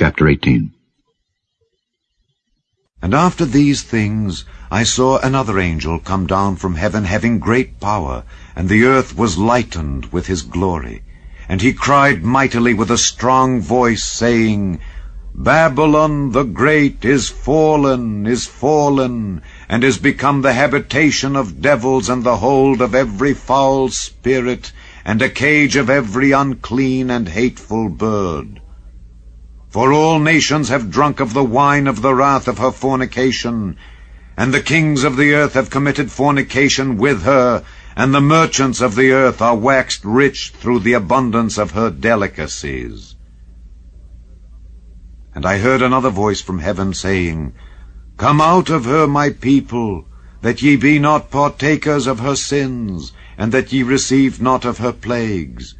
Chapter 18 And after these things I saw another angel come down from heaven having great power, and the earth was lightened with his glory. And he cried mightily with a strong voice, saying, Babylon the great is fallen, is fallen, and is become the habitation of devils and the hold of every foul spirit, and a cage of every unclean and hateful bird. For all nations have drunk of the wine of the wrath of her fornication, and the kings of the earth have committed fornication with her, and the merchants of the earth are waxed rich through the abundance of her delicacies. And I heard another voice from heaven saying, Come out of her, my people, that ye be not partakers of her sins, and that ye receive not of her plagues.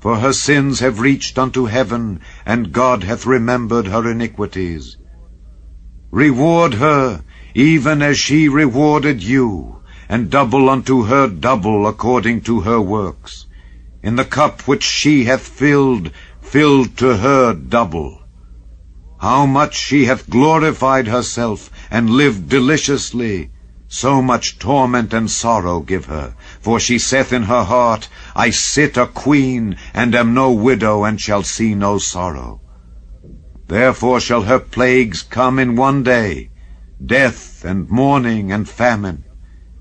For her sins have reached unto heaven, and God hath remembered her iniquities. Reward her, even as she rewarded you, and double unto her double according to her works. In the cup which she hath filled, filled to her double. How much she hath glorified herself, and lived deliciously, so much torment and sorrow give her. For she saith in her heart, I sit a queen, and am no widow, and shall see no sorrow. Therefore shall her plagues come in one day, death, and mourning, and famine.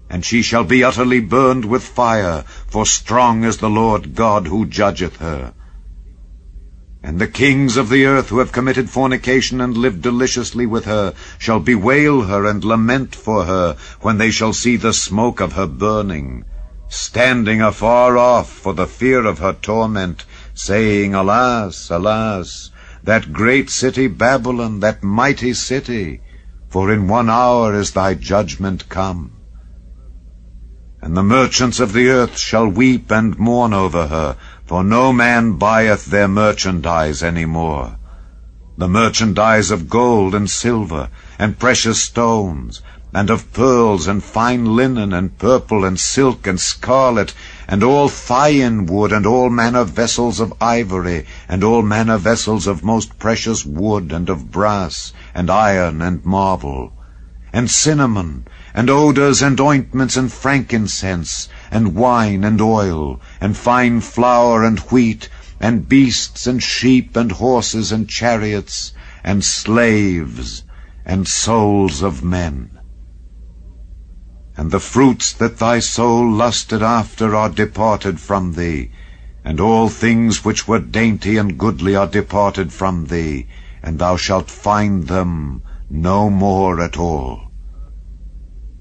And she shall be utterly burned with fire, for strong is the Lord God who judgeth her. And the kings of the earth who have committed fornication and lived deliciously with her shall bewail her and lament for her when they shall see the smoke of her burning standing afar off for the fear of her torment, saying, Alas, alas, that great city Babylon, that mighty city, for in one hour is thy judgment come. And the merchants of the earth shall weep and mourn over her, for no man buyeth their merchandise any more. The merchandise of gold and silver, and precious stones, and of pearls and fine linen and purple and silk and scarlet, and all thyine wood, and all manner vessels of ivory, and all manner vessels of most precious wood, and of brass, and iron, and marble, and cinnamon, and odours, and ointments, and frankincense, and wine, and oil, and fine flour, and wheat, and beasts, and sheep, and horses, and chariots, and slaves, and souls of men. And the fruits that thy soul lusted after are departed from thee, and all things which were dainty and goodly are departed from thee, and thou shalt find them no more at all.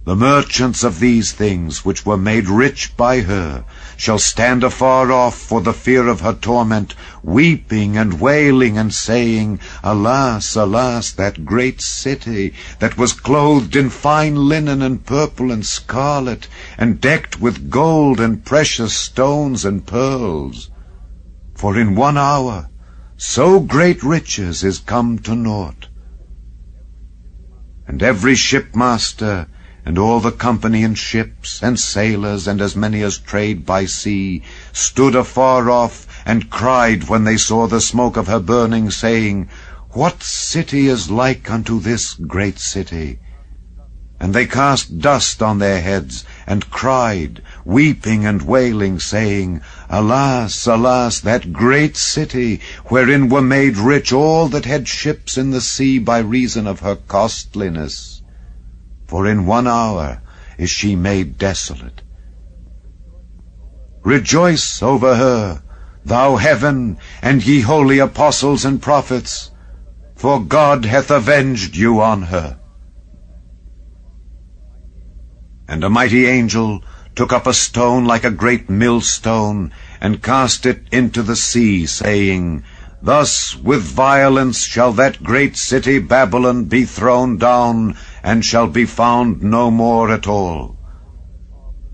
The merchants of these things, which were made rich by her, shall stand afar off for the fear of her torment, weeping and wailing and saying, Alas, alas, that great city, that was clothed in fine linen and purple and scarlet, and decked with gold and precious stones and pearls. For in one hour so great riches is come to naught. And every shipmaster and all the company in ships, and sailors, and as many as trade by sea, stood afar off, and cried when they saw the smoke of her burning, saying, What city is like unto this great city? And they cast dust on their heads, and cried, weeping and wailing, saying, Alas, alas, that great city, wherein were made rich all that had ships in the sea by reason of her costliness for in one hour is she made desolate. Rejoice over her, thou heaven, and ye holy apostles and prophets, for God hath avenged you on her. And a mighty angel took up a stone like a great millstone, and cast it into the sea, saying, Thus with violence shall that great city Babylon be thrown down, and shall be found no more at all.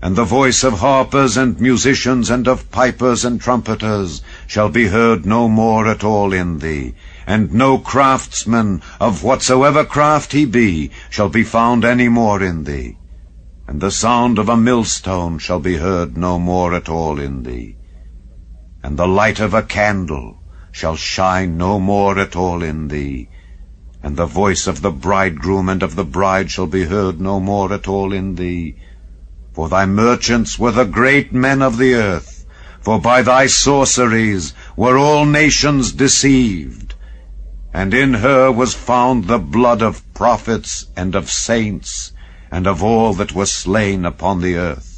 And the voice of harpers and musicians and of pipers and trumpeters shall be heard no more at all in thee, and no craftsman of whatsoever craft he be shall be found any more in thee, and the sound of a millstone shall be heard no more at all in thee, and the light of a candle shall shine no more at all in thee, and the voice of the bridegroom and of the bride shall be heard no more at all in thee. For thy merchants were the great men of the earth, for by thy sorceries were all nations deceived. And in her was found the blood of prophets and of saints, and of all that were slain upon the earth.